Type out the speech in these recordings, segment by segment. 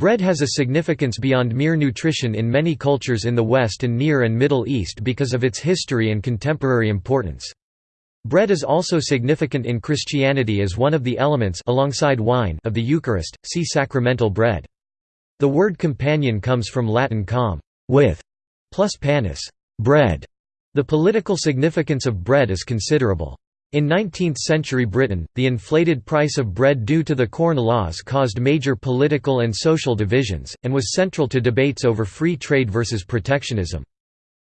Bread has a significance beyond mere nutrition in many cultures in the West and Near and Middle East because of its history and contemporary importance. Bread is also significant in Christianity as one of the elements alongside wine of the Eucharist, see sacramental bread. The word companion comes from Latin com with, plus panis bread. The political significance of bread is considerable. In 19th-century Britain, the inflated price of bread due to the Corn Laws caused major political and social divisions, and was central to debates over free trade versus protectionism.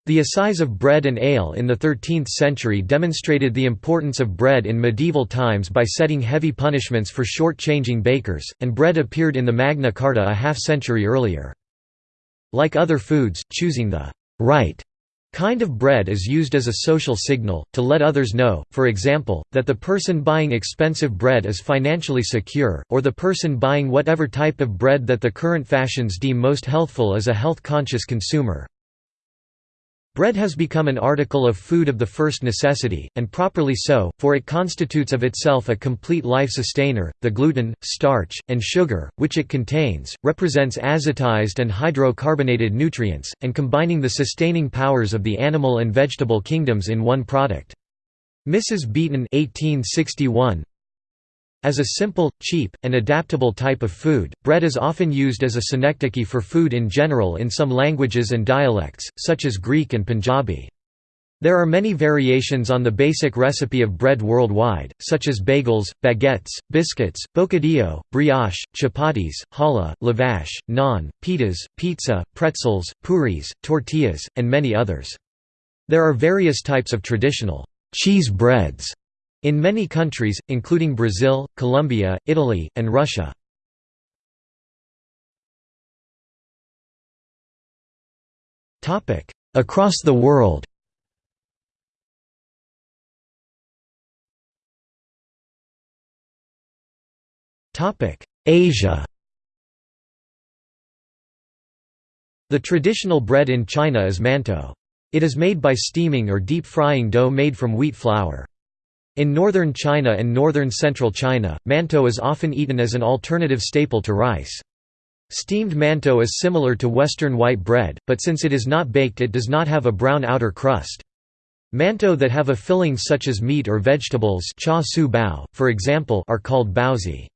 The assize of bread and ale in the 13th century demonstrated the importance of bread in medieval times by setting heavy punishments for short-changing bakers, and bread appeared in the Magna Carta a half-century earlier. Like other foods, choosing the right Kind of bread is used as a social signal, to let others know, for example, that the person buying expensive bread is financially secure, or the person buying whatever type of bread that the current fashions deem most healthful is a health-conscious consumer. Bread has become an article of food of the first necessity, and properly so, for it constitutes of itself a complete life sustainer. The gluten, starch, and sugar, which it contains, represents azotized and hydrocarbonated nutrients, and combining the sustaining powers of the animal and vegetable kingdoms in one product. Mrs. Beeton 1861, as a simple, cheap, and adaptable type of food, bread is often used as a synecdoche for food in general in some languages and dialects, such as Greek and Punjabi. There are many variations on the basic recipe of bread worldwide, such as bagels, baguettes, biscuits, bocadillo, brioche, chapatis, challah, lavash, naan, pitas, pizza, pretzels, puris, tortillas, and many others. There are various types of traditional cheese breads in many countries, including Brazil, Colombia, Italy, and Russia. Across the world Asia The traditional bread in China is mantou. It is made by steaming or deep frying dough made from wheat flour. In northern China and northern central China, mantou is often eaten as an alternative staple to rice. Steamed mantou is similar to Western white bread, but since it is not baked it does not have a brown outer crust. Mantou that have a filling such as meat or vegetables char siu bao, for example, are called baozi.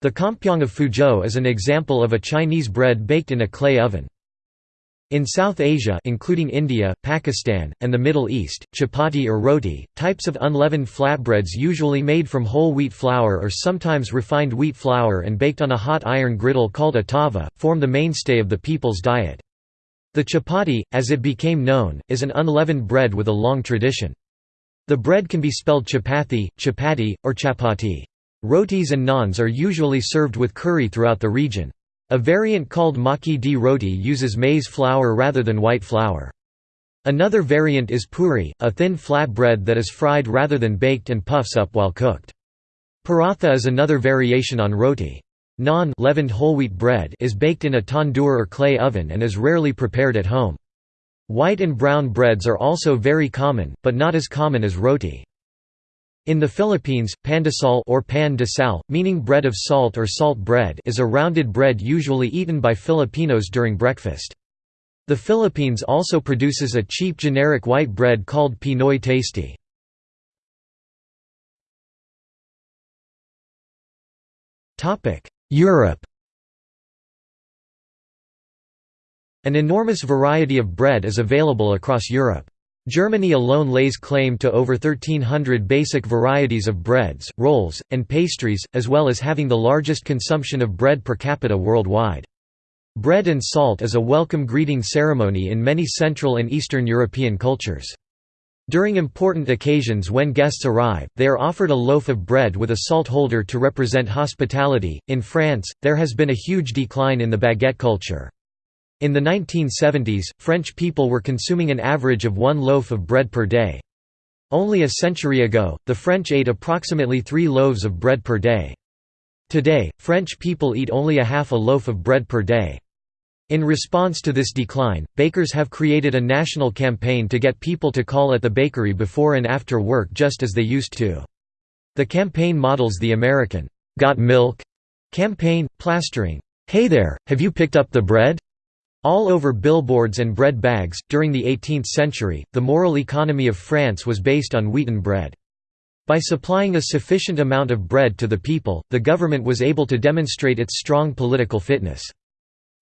The kompyang of Fuzhou is an example of a Chinese bread baked in a clay oven. In South Asia including India, Pakistan, and the Middle East, chapati or roti, types of unleavened flatbreads usually made from whole wheat flour or sometimes refined wheat flour and baked on a hot iron griddle called a tava, form the mainstay of the people's diet. The chapati, as it became known, is an unleavened bread with a long tradition. The bread can be spelled chapathi, chapati, or chapati. Rotis and naans are usually served with curry throughout the region. A variant called makki di roti uses maize flour rather than white flour. Another variant is puri, a thin flat bread that is fried rather than baked and puffs up while cooked. Paratha is another variation on roti. Naan leavened whole wheat bread is baked in a tandoor or clay oven and is rarely prepared at home. White and brown breads are also very common, but not as common as roti. In the Philippines, pandesal or pan de sal, meaning bread of salt or salt bread is a rounded bread usually eaten by Filipinos during breakfast. The Philippines also produces a cheap generic white bread called Pinoy Tasty. Europe An enormous variety of bread is available across Europe. Germany alone lays claim to over 1300 basic varieties of breads, rolls, and pastries, as well as having the largest consumption of bread per capita worldwide. Bread and salt is a welcome greeting ceremony in many Central and Eastern European cultures. During important occasions when guests arrive, they are offered a loaf of bread with a salt holder to represent hospitality. In France, there has been a huge decline in the baguette culture. In the 1970s, French people were consuming an average of one loaf of bread per day. Only a century ago, the French ate approximately three loaves of bread per day. Today, French people eat only a half a loaf of bread per day. In response to this decline, bakers have created a national campaign to get people to call at the bakery before and after work just as they used to. The campaign models the American, "'Got Milk?' campaign, plastering, Hey there, have you picked up the bread? All over billboards and bread bags. During the 18th century, the moral economy of France was based on wheaten bread. By supplying a sufficient amount of bread to the people, the government was able to demonstrate its strong political fitness.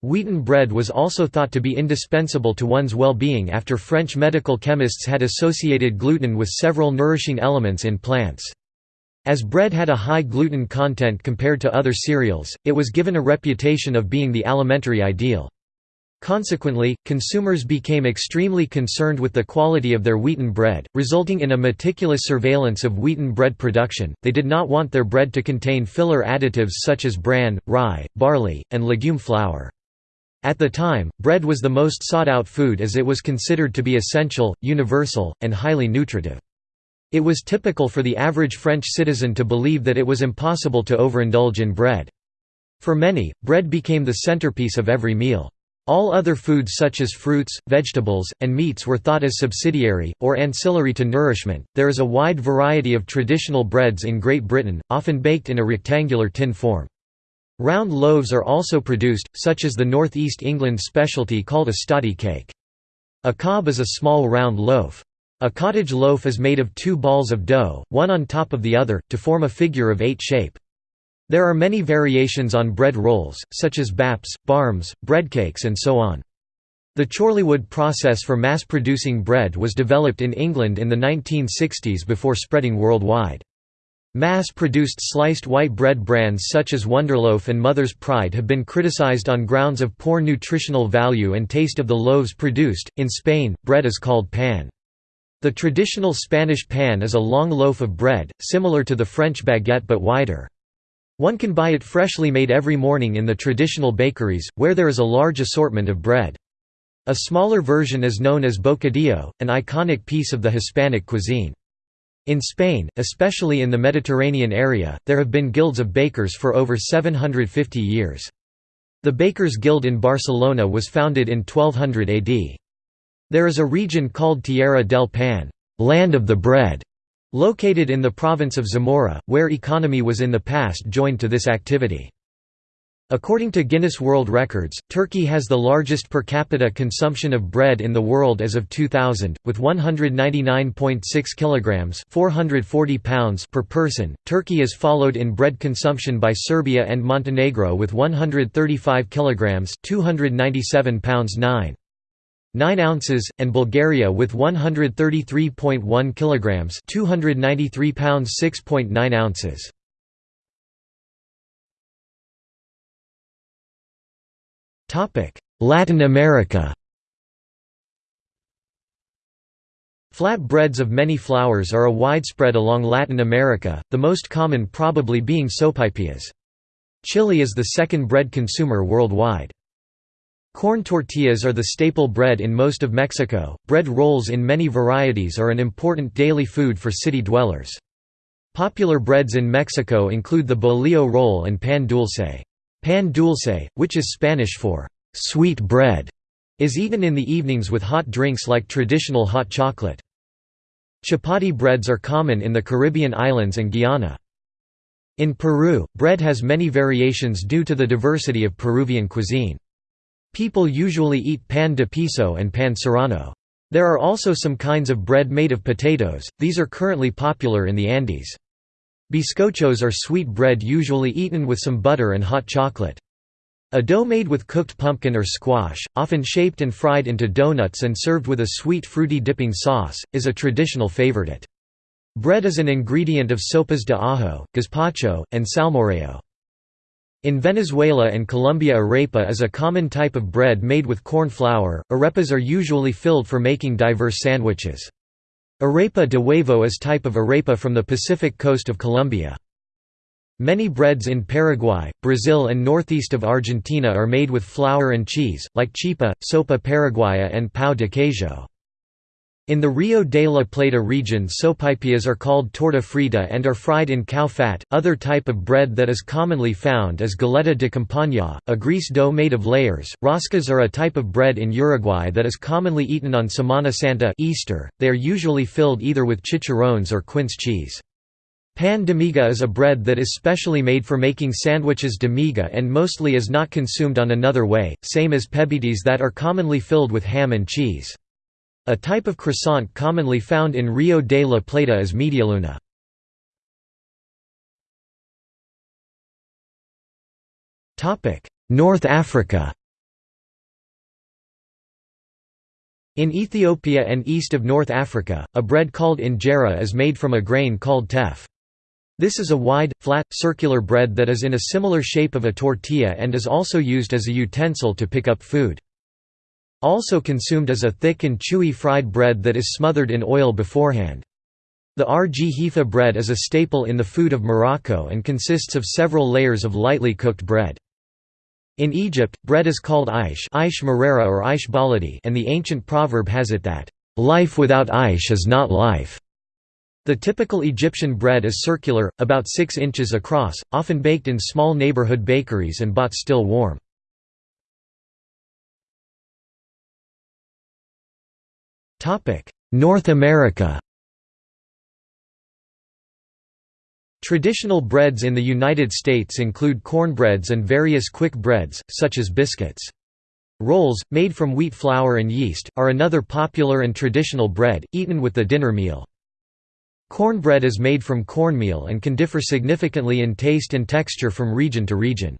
Wheaten bread was also thought to be indispensable to one's well-being after French medical chemists had associated gluten with several nourishing elements in plants. As bread had a high gluten content compared to other cereals, it was given a reputation of being the alimentary ideal. Consequently, consumers became extremely concerned with the quality of their wheaten bread, resulting in a meticulous surveillance of wheaten bread production. They did not want their bread to contain filler additives such as bran, rye, barley, and legume flour. At the time, bread was the most sought out food as it was considered to be essential, universal, and highly nutritive. It was typical for the average French citizen to believe that it was impossible to overindulge in bread. For many, bread became the centerpiece of every meal. All other foods such as fruits, vegetables, and meats were thought as subsidiary, or ancillary to nourishment. There is a wide variety of traditional breads in Great Britain, often baked in a rectangular tin form. Round loaves are also produced, such as the North East England specialty called a stottie cake. A cob is a small round loaf. A cottage loaf is made of two balls of dough, one on top of the other, to form a figure of eight shape. There are many variations on bread rolls, such as baps, barms, breadcakes and so on. The Chorleywood process for mass-producing bread was developed in England in the 1960s before spreading worldwide. Mass-produced sliced white bread brands such as Wonderloaf and Mother's Pride have been criticized on grounds of poor nutritional value and taste of the loaves produced. In Spain, bread is called pan. The traditional Spanish pan is a long loaf of bread, similar to the French baguette but wider. One can buy it freshly made every morning in the traditional bakeries, where there is a large assortment of bread. A smaller version is known as bocadillo, an iconic piece of the Hispanic cuisine. In Spain, especially in the Mediterranean area, there have been guilds of bakers for over 750 years. The Bakers Guild in Barcelona was founded in 1200 AD. There is a region called Tierra del Pan land of the bread", Located in the province of Zamora, where economy was in the past joined to this activity. According to Guinness World Records, Turkey has the largest per capita consumption of bread in the world as of 2000, with 199.6 kilograms (440 pounds) per person. Turkey is followed in bread consumption by Serbia and Montenegro with 135 kilograms (297 pounds 9). 9 ounces, and Bulgaria with 133.1 kilograms, 293 pounds 6.9 ounces. Topic: Latin America. Flat breads of many flours are a widespread along Latin America, the most common probably being sopaipillas. Chile is the second bread consumer worldwide. Corn tortillas are the staple bread in most of Mexico. Bread rolls in many varieties are an important daily food for city dwellers. Popular breads in Mexico include the bolillo roll and pan dulce. Pan dulce, which is Spanish for sweet bread, is eaten in the evenings with hot drinks like traditional hot chocolate. Chapati breads are common in the Caribbean islands and Guyana. In Peru, bread has many variations due to the diversity of Peruvian cuisine. People usually eat pan de piso and pan serrano. There are also some kinds of bread made of potatoes, these are currently popular in the Andes. Bizcochos are sweet bread usually eaten with some butter and hot chocolate. A dough made with cooked pumpkin or squash, often shaped and fried into donuts and served with a sweet fruity dipping sauce, is a traditional favorite. Bread is an ingredient of sopas de ajo, gazpacho, and salmorejo. In Venezuela and Colombia arepa is a common type of bread made with corn flour. Arepas are usually filled for making diverse sandwiches. Arepa de huevo is type of arepa from the Pacific coast of Colombia. Many breads in Paraguay, Brazil and northeast of Argentina are made with flour and cheese, like chipa, sopa paraguaya and pão de queijo. In the Rio de la Plata region sopaipillas are called torta frita and are fried in cow fat. Other type of bread that is commonly found is galeta de campaña, a grease dough made of layers. Roscas are a type of bread in Uruguay that is commonly eaten on Semana Santa Easter. They are usually filled either with chicharrones or quince cheese. Pan de miga is a bread that is specially made for making sandwiches de miga and mostly is not consumed on another way, same as pebetes that are commonly filled with ham and cheese. A type of croissant commonly found in Rio de la Plata is medialuna. North Africa In Ethiopia and east of North Africa, a bread called injera is made from a grain called teff. This is a wide, flat, circular bread that is in a similar shape of a tortilla and is also used as a utensil to pick up food. Also consumed is a thick and chewy fried bread that is smothered in oil beforehand. The rghifa bread is a staple in the food of Morocco and consists of several layers of lightly cooked bread. In Egypt, bread is called aish, aish marera or aish baladi and the ancient proverb has it that, "...life without aish is not life." The typical Egyptian bread is circular, about 6 inches across, often baked in small neighborhood bakeries and bought still warm. North America Traditional breads in the United States include cornbreads and various quick breads, such as biscuits. Rolls, made from wheat flour and yeast, are another popular and traditional bread, eaten with the dinner meal. Cornbread is made from cornmeal and can differ significantly in taste and texture from region to region.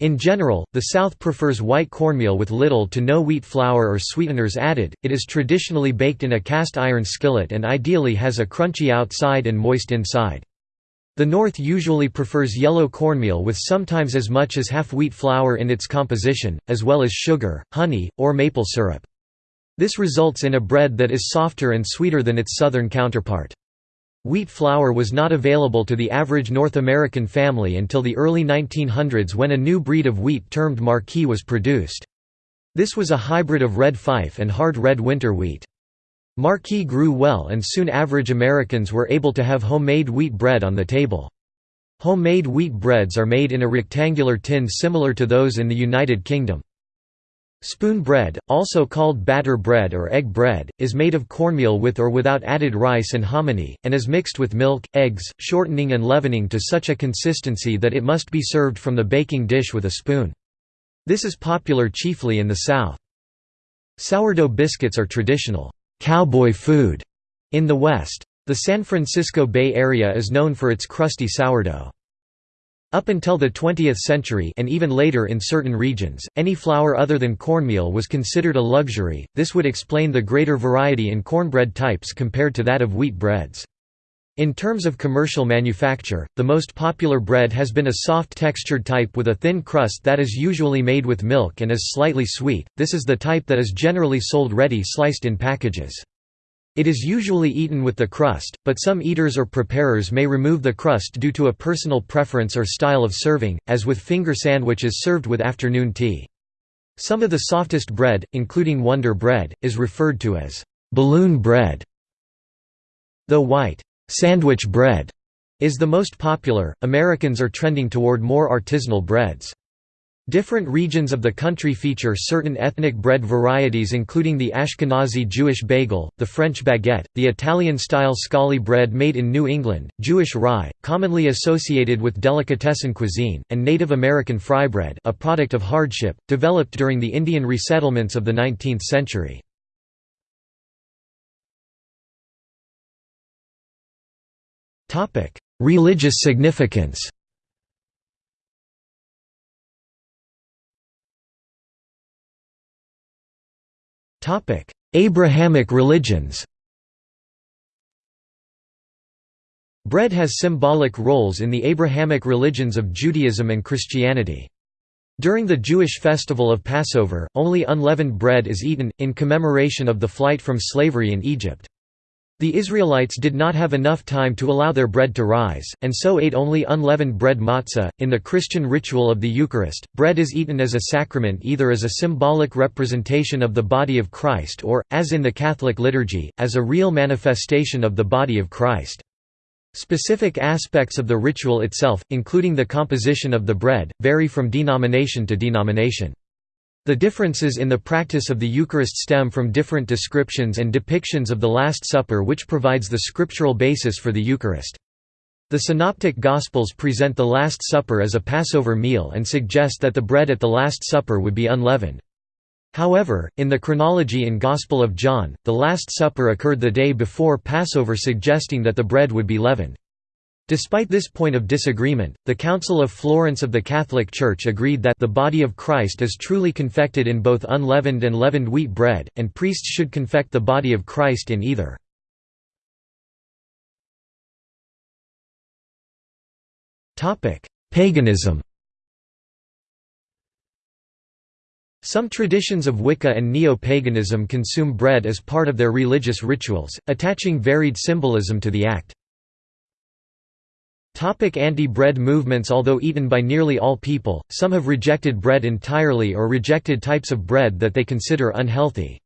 In general, the South prefers white cornmeal with little to no wheat flour or sweeteners added. It is traditionally baked in a cast iron skillet and ideally has a crunchy outside and moist inside. The North usually prefers yellow cornmeal with sometimes as much as half wheat flour in its composition, as well as sugar, honey, or maple syrup. This results in a bread that is softer and sweeter than its southern counterpart. Wheat flour was not available to the average North American family until the early 1900s when a new breed of wheat termed Marquis was produced. This was a hybrid of red fife and hard red winter wheat. Marquis grew well and soon average Americans were able to have homemade wheat bread on the table. Homemade wheat breads are made in a rectangular tin similar to those in the United Kingdom. Spoon bread, also called batter bread or egg bread, is made of cornmeal with or without added rice and hominy, and is mixed with milk, eggs, shortening and leavening to such a consistency that it must be served from the baking dish with a spoon. This is popular chiefly in the South. Sourdough biscuits are traditional cowboy food in the West. The San Francisco Bay Area is known for its crusty sourdough. Up until the 20th century and even later in certain regions, any flour other than cornmeal was considered a luxury, this would explain the greater variety in cornbread types compared to that of wheat breads. In terms of commercial manufacture, the most popular bread has been a soft textured type with a thin crust that is usually made with milk and is slightly sweet, this is the type that is generally sold ready sliced in packages. It is usually eaten with the crust, but some eaters or preparers may remove the crust due to a personal preference or style of serving, as with finger sandwiches served with afternoon tea. Some of the softest bread, including Wonder Bread, is referred to as balloon bread. Though white sandwich bread is the most popular, Americans are trending toward more artisanal breads. Different regions of the country feature certain ethnic bread varieties including the Ashkenazi Jewish bagel, the French baguette, the Italian-style scali bread made in New England, Jewish rye, commonly associated with delicatessen cuisine, and Native American frybread a product of hardship, developed during the Indian resettlements of the 19th century. Religious significance Abrahamic religions Bread has symbolic roles in the Abrahamic religions of Judaism and Christianity. During the Jewish festival of Passover, only unleavened bread is eaten, in commemoration of the flight from slavery in Egypt. The Israelites did not have enough time to allow their bread to rise, and so ate only unleavened bread matzah. In the Christian ritual of the Eucharist, bread is eaten as a sacrament either as a symbolic representation of the body of Christ or, as in the Catholic liturgy, as a real manifestation of the body of Christ. Specific aspects of the ritual itself, including the composition of the bread, vary from denomination to denomination. The differences in the practice of the Eucharist stem from different descriptions and depictions of the Last Supper which provides the scriptural basis for the Eucharist. The Synoptic Gospels present the Last Supper as a Passover meal and suggest that the bread at the Last Supper would be unleavened. However, in the chronology in Gospel of John, the Last Supper occurred the day before Passover suggesting that the bread would be leavened. Despite this point of disagreement, the Council of Florence of the Catholic Church agreed that the body of Christ is truly confected in both unleavened and leavened wheat bread, and priests should confect the body of Christ in either. Paganism Some traditions of Wicca and neo-paganism consume bread as part of their religious rituals, attaching varied symbolism to the act. Anti-bread movements Although eaten by nearly all people, some have rejected bread entirely or rejected types of bread that they consider unhealthy.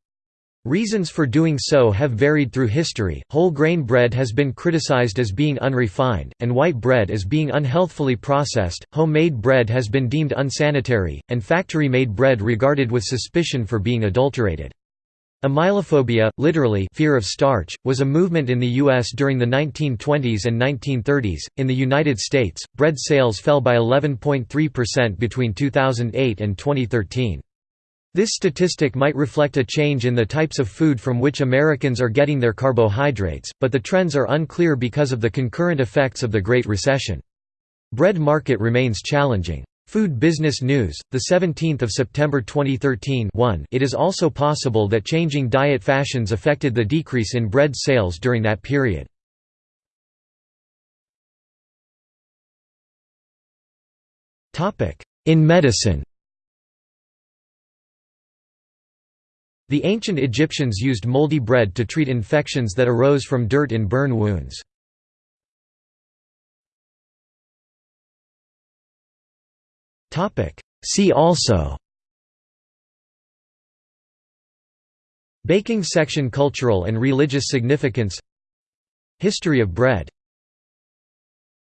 Reasons for doing so have varied through history. Whole grain bread has been criticized as being unrefined, and white bread as being unhealthfully processed. Homemade bread has been deemed unsanitary, and factory made bread regarded with suspicion for being adulterated. Amylophobia, literally fear of starch, was a movement in the U.S. during the 1920s and 1930s. In the United States, bread sales fell by 11.3% between 2008 and 2013. This statistic might reflect a change in the types of food from which Americans are getting their carbohydrates, but the trends are unclear because of the concurrent effects of the Great Recession. Bread market remains challenging. Food Business News, 17 September 2013 1 It is also possible that changing diet fashions affected the decrease in bread sales during that period. In medicine The ancient Egyptians used moldy bread to treat infections that arose from dirt in burn wounds. See also. Baking section Cultural and religious significance. History of bread